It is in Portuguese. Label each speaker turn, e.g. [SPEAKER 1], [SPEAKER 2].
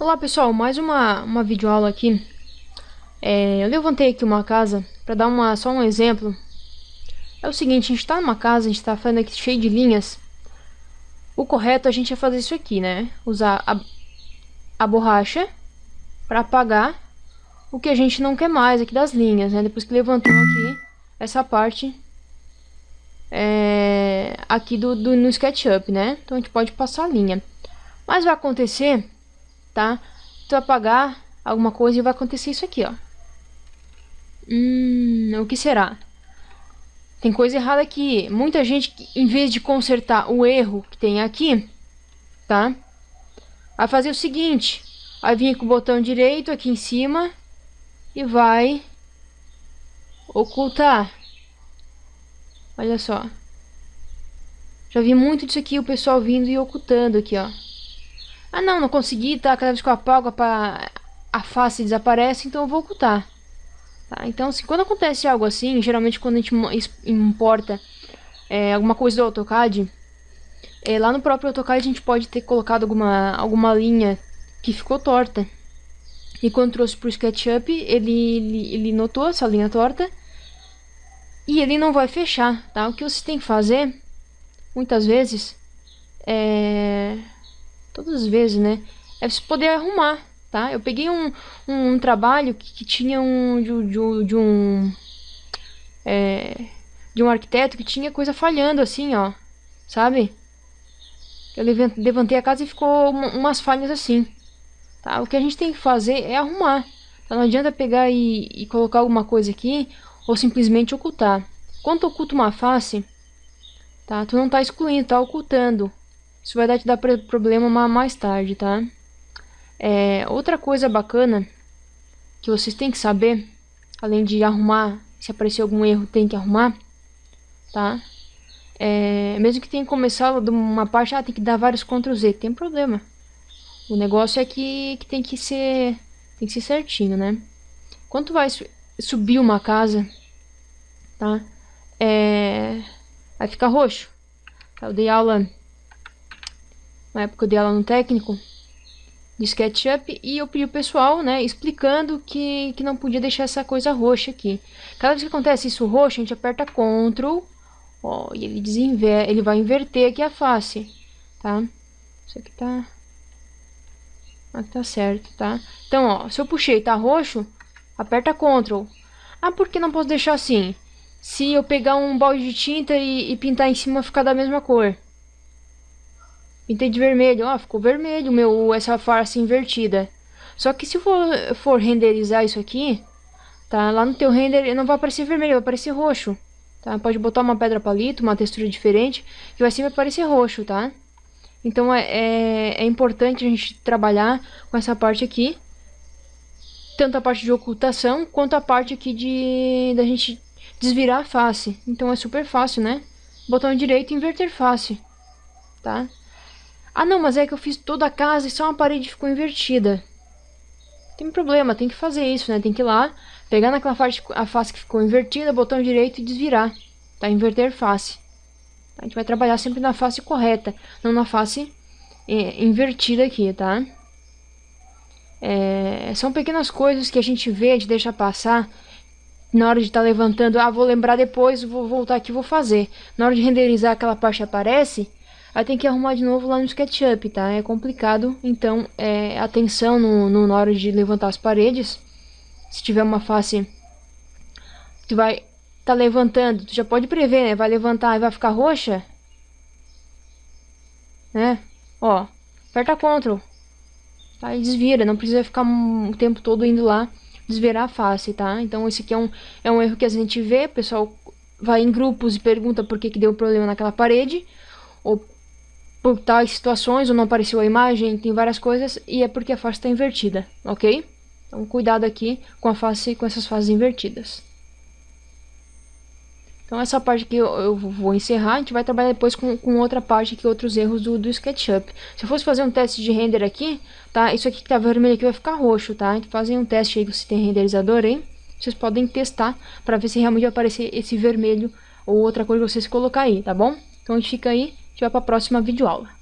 [SPEAKER 1] Olá pessoal, mais uma, uma videoaula aqui. É, eu levantei aqui uma casa para dar uma, só um exemplo. É o seguinte, a gente está numa casa, a gente está fazendo aqui cheio de linhas. O correto é a gente é fazer isso aqui, né? Usar a, a borracha para apagar o que a gente não quer mais aqui das linhas, né? Depois que levantou aqui essa parte é, aqui do, do, no SketchUp, né? Então a gente pode passar a linha. Mas vai acontecer tá? Tu apagar alguma coisa e vai acontecer isso aqui, ó. Hum, o que será? Tem coisa errada aqui. Muita gente, em vez de consertar o erro que tem aqui, tá? Vai fazer o seguinte. Vai vir com o botão direito aqui em cima e vai ocultar. Olha só. Já vi muito disso aqui, o pessoal vindo e ocultando aqui, ó. Ah não, não consegui, tá? Cada vez que eu apago a, a face desaparece, então eu vou ocultar. Tá? Então, assim, quando acontece algo assim, geralmente quando a gente importa é, alguma coisa do AutoCAD, é, lá no próprio AutoCAD a gente pode ter colocado alguma, alguma linha que ficou torta. E quando trouxe para o SketchUp, ele, ele, ele notou essa linha torta e ele não vai fechar, tá? O que você tem que fazer, muitas vezes, é todas as vezes, né? É você poder arrumar, tá? Eu peguei um, um, um trabalho que, que, tinha um de, de, de um é, de um arquiteto que tinha coisa falhando assim, ó, sabe? Eu levantei a casa e ficou umas falhas assim, tá? O que a gente tem que fazer é arrumar. Tá? Não adianta pegar e, e colocar alguma coisa aqui ou simplesmente ocultar. Quando oculta uma face, tá? Tu não tá excluindo, tá ocultando. Isso vai dar, te dar problema mais tarde, tá? É, outra coisa bacana que vocês têm que saber, além de arrumar, se aparecer algum erro tem que arrumar, tá? É, mesmo que tenha começado de uma parte, ah, tem que dar vários Ctrl Z, tem problema. O negócio é que, que tem que ser tem que ser certinho, né? Quando vai subir uma casa, tá? É, vai ficar roxo. Eu dei aula na época aula no técnico de SketchUp e eu pedi o pessoal, né, explicando que, que não podia deixar essa coisa roxa aqui. Cada vez que acontece isso roxo, a gente aperta Ctrl, ó, e ele desinver, ele vai inverter aqui a face, tá? Isso aqui tá... Aqui tá certo, tá? Então, ó, se eu puxei tá roxo, aperta Ctrl. Ah, por que não posso deixar assim? Se eu pegar um balde de tinta e, e pintar em cima, ficar da mesma cor. Pintei de vermelho, ó, ficou vermelho meu, essa face invertida. Só que se for, for renderizar isso aqui, tá? Lá no teu render não vai aparecer vermelho, vai aparecer roxo. Tá? Pode botar uma pedra palito, uma textura diferente, que vai sempre aparecer roxo, tá? Então é, é, é importante a gente trabalhar com essa parte aqui. Tanto a parte de ocultação, quanto a parte aqui de da gente desvirar a face. Então é super fácil, né? Botão direito inverter face, tá? Ah não, mas é que eu fiz toda a casa e só uma parede ficou invertida. Tem problema, tem que fazer isso, né? Tem que ir lá, pegar naquela face, a face que ficou invertida, botão direito e desvirar. Tá? Inverter face. A gente vai trabalhar sempre na face correta, não na face é, invertida aqui, tá? É, são pequenas coisas que a gente vê, a gente deixa passar na hora de estar tá levantando, ah, vou lembrar depois, vou voltar aqui vou fazer. Na hora de renderizar aquela parte aparece, Aí tem que arrumar de novo lá no SketchUp, tá? É complicado, então é, atenção no, no, na hora de levantar as paredes. Se tiver uma face que vai tá levantando, tu já pode prever, né? Vai levantar e vai ficar roxa. Né? Ó, aperta Ctrl. Tá? E desvira, não precisa ficar o tempo todo indo lá desvirar a face, tá? Então esse aqui é um, é um erro que a gente vê, o pessoal vai em grupos e pergunta por que, que deu problema naquela parede, ou por tais situações, ou não apareceu a imagem, tem várias coisas, e é porque a face está invertida, ok? Então cuidado aqui com a face, com essas faces invertidas. Então essa parte aqui eu, eu, vou encerrar, a gente vai trabalhar depois com, com outra parte aqui, outros erros do, do SketchUp. Se eu fosse fazer um teste de render aqui, tá? Isso aqui que tá vermelho aqui vai ficar roxo, tá? Então fazem um teste aí, se tem renderizador aí, vocês podem testar para ver se realmente vai aparecer esse vermelho ou outra coisa que vocês colocar aí, tá bom? Então a gente fica aí, vai para a próxima videoaula.